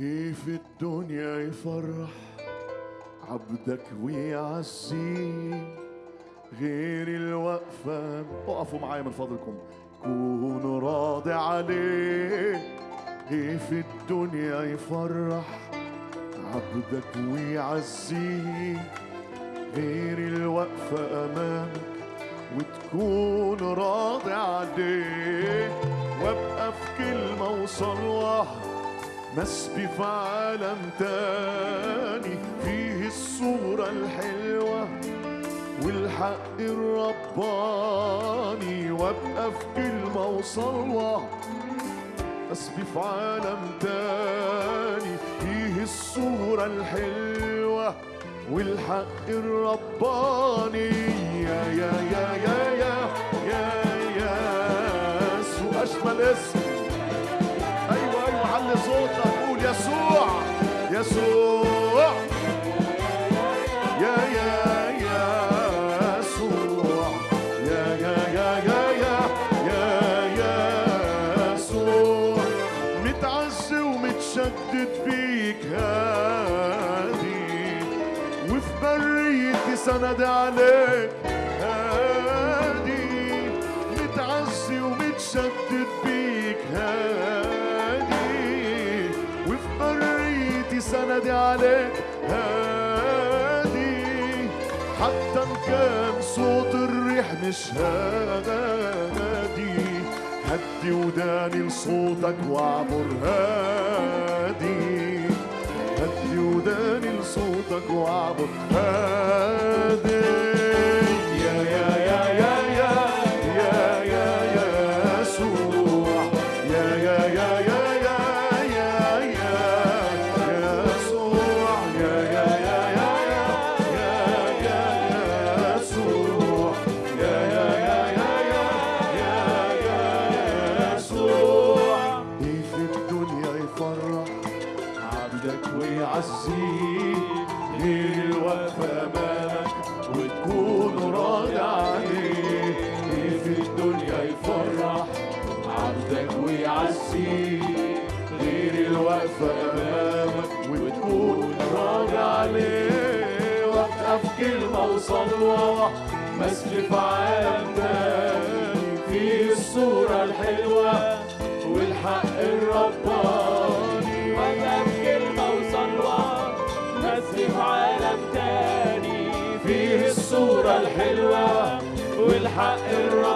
إيه في الدنيا يفرح عبدك ويعزيه غير الوقفة. اقفوا معايا من فضلكم. كون راضي عليه. إيه في الدنيا يفرح عبدك ويعزيه غير الوقفة أمامك. وتكون راضي عليه. وأبقى في كلمة وصلوة مسبي في عالم تاني فيه الصورة الحلوة والحق الرباني وابقى في كلمة وصلوة أسبي في عالم تاني فيه الصورة الحلوة والحق الرباني يا يا يا يا يا يا يا يسوع أجمل اسم يسوع يسوع. يا يا سند عليك هادي. متعزي ومتشدد بيك هادي. سند عليك هادي. حتى إن كان صوت الريح مش هادي هدي وداني لصوتك واعبر هادي. هدي وداني لصوتك واعبر هادي. ويعزيك غير الوقفة أمامك وتكون راضي عليه إيه في الدنيا يفرح عبدك ويعزيك غير الوقفة أمامك وتكون راضي عليه وابقى في كلمة وصلوة مسجد في حلوة والحق الراحة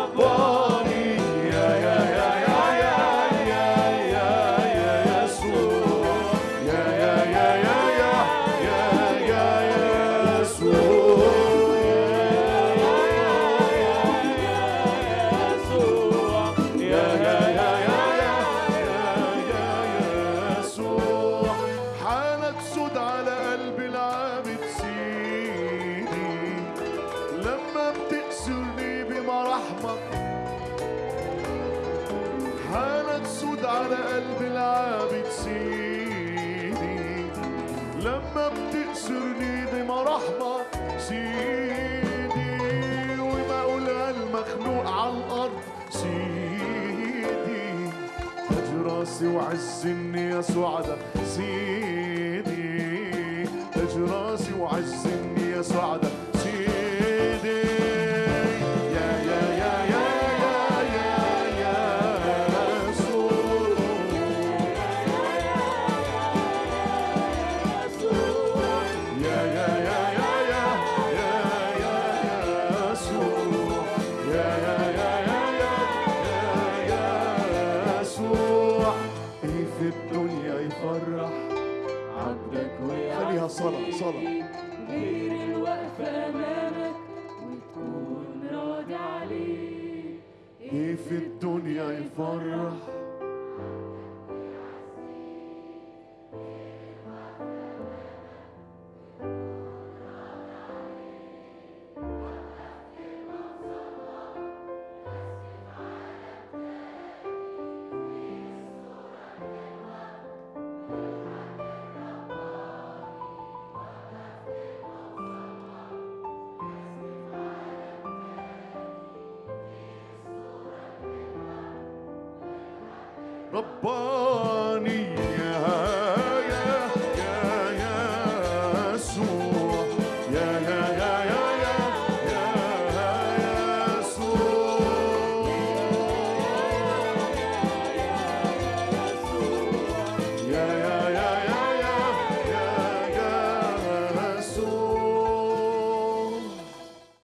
العابد سيدي لما بتأسرني بمراحمك سيدي أقولها المخلوق على الأرض سيدي. تاج راسي وعزني يا سعدة سيدي. تاج راسي وعزني يا سعدة إيه في الدنيا يفرح. Rabbani, Bonnie.